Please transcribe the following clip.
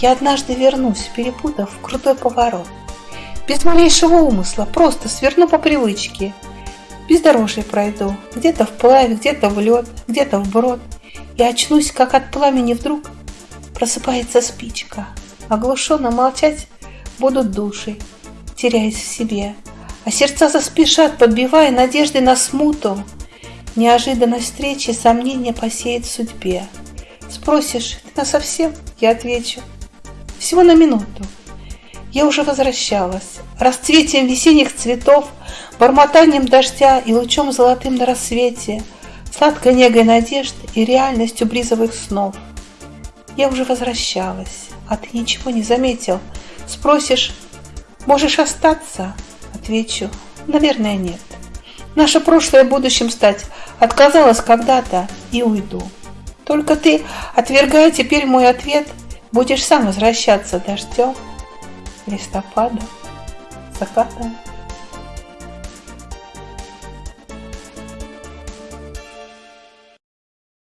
Я однажды вернусь, перепутав крутой поворот. Без малейшего умысла, просто сверну по привычке. Бездорожье пройду, где-то вплавь, где-то в лед, где-то в брод. И очнусь, как от пламени вдруг просыпается спичка. Оглушенно молчать будут души, теряясь в себе. А сердца заспешат, подбивая надежды на смуту. Неожиданность встречи сомнения посеет в судьбе. Спросишь, ты насовсем? Я отвечу, всего на минуту. Я уже возвращалась, расцветием весенних цветов, бормотанием дождя и лучом золотым на рассвете, сладкой негой надежд и реальностью бризовых снов. Я уже возвращалась, а ты ничего не заметил. Спросишь, можешь остаться? Отвечу, наверное, нет. Наше прошлое будущим стать отказалась когда-то и уйду. Только ты, отвергая теперь мой ответ, будешь сам возвращаться дождем листопада, закатом